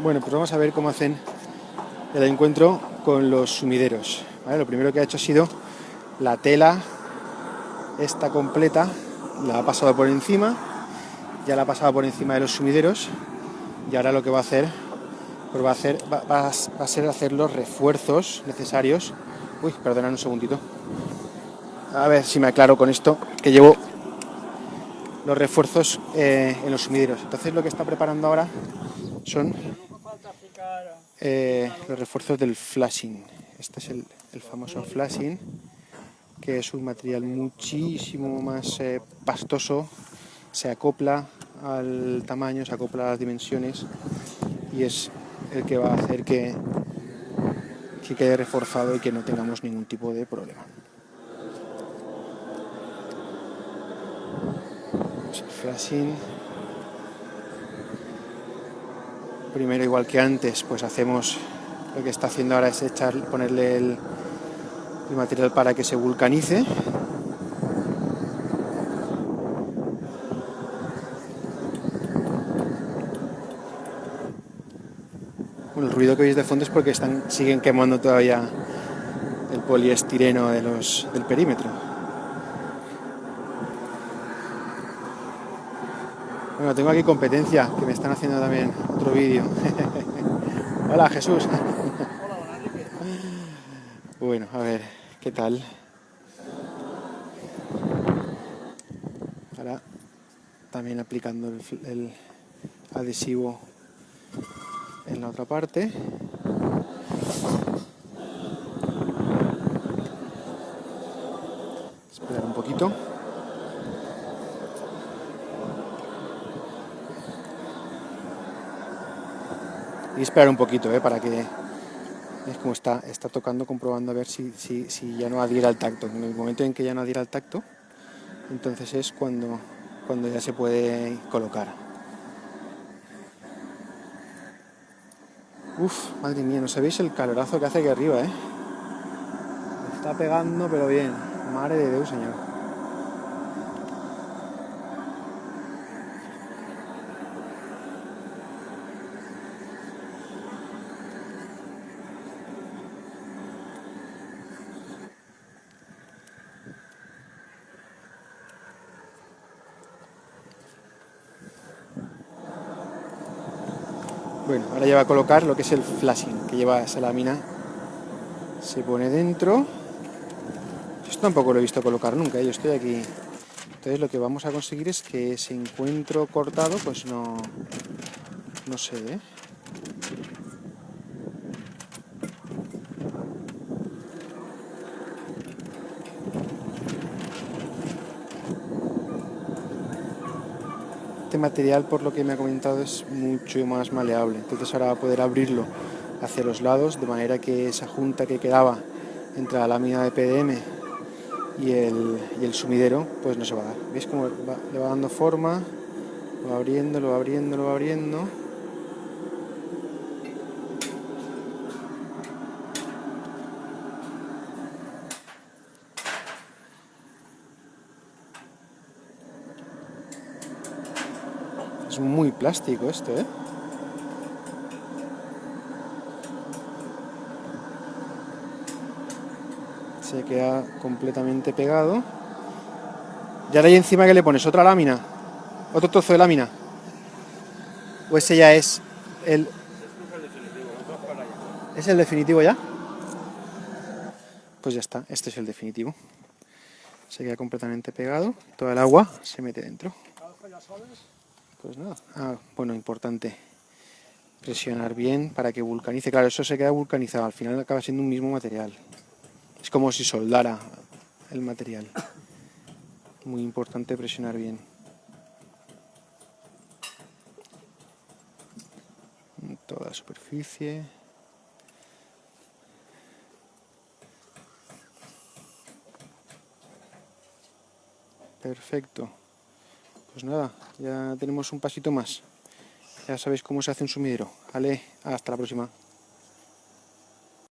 Bueno, pues vamos a ver cómo hacen el encuentro con los sumideros. Lo primero que ha hecho ha sido la tela, esta completa, la ha pasado por encima, ya la ha pasado por encima de los sumideros y ahora lo que va a hacer, pues va a, hacer, va, a ser hacer los refuerzos necesarios. Uy, perdonad un segundito. A ver si me aclaro con esto, que llevo los refuerzos eh, en los sumideros. Entonces lo que está preparando ahora son eh, los refuerzos del flashing. Este es el, famoso flashing, que es un material muchísimo más eh, pastoso, se acopla al tamaño, se acopla a las dimensiones y es el que va a hacer que, que quede reforzado y que no tengamos ningún tipo de problema. Pues el flashing primero igual que antes pues hacemos lo que está haciendo ahora es echar ponerle el, material para que se vulcanice el ruido que veis de fondo es porque siguen quemando todavía el poliestireno de los, del perímetro. Bueno, tengo aquí competencia, que me están haciendo también otro vídeo. Hola, Jesús. bueno, a ver, ¿qué tal? Ahora también aplicando el, adhesivo en la otra parte. Esperar un poquito. Y esperar un poquito ¿eh? para que es como está, está tocando, comprobando a ver si, si, ya no adhiera al tacto. En el momento en que ya no adhiera al tacto, entonces es cuando, cuando ya se puede colocar. Uf, madre mía, no sabéis el calorazo que hace aquí arriba, ¿eh? Está pegando, pero bien. Madre de Dios, señor. Bueno, ahora ya va a colocar lo que es el flashing, que lleva esa lámina. Se pone dentro. Esto tampoco lo he visto colocar nunca, ¿eh? yo estoy aquí. Entonces lo que vamos a conseguir es que ese encuentro cortado, pues no... No sé, ¿eh? Este material, por lo que me ha comentado, es mucho más maleable. Entonces ahora va a poder abrirlo hacia los lados, de manera que esa junta que quedaba entre la lámina de PDM y el, sumidero, pues no se va a dar. ¿Veis cómo le va dando forma? Lo va abriendo, lo va abriendo, lo va abriendo. Muy plástico esto, ¿eh? Se queda completamente pegado. Y ahora ahí encima que le pones otra lámina, otro trozo de lámina. O ese ya es el... ¿Es el definitivo ya? Pues ya está, este es el definitivo. Se queda completamente pegado, toda el agua se mete dentro. Pues nada, ah, bueno, importante presionar bien para que vulcanice. Claro, eso se queda vulcanizado, al final acaba siendo un mismo material. Es como si soldara el material. Muy importante presionar bien. Toda la superficie. Perfecto. Pues nada, ya tenemos un pasito más. Ya sabéis cómo se hace un sumidero. Vale, hasta la próxima.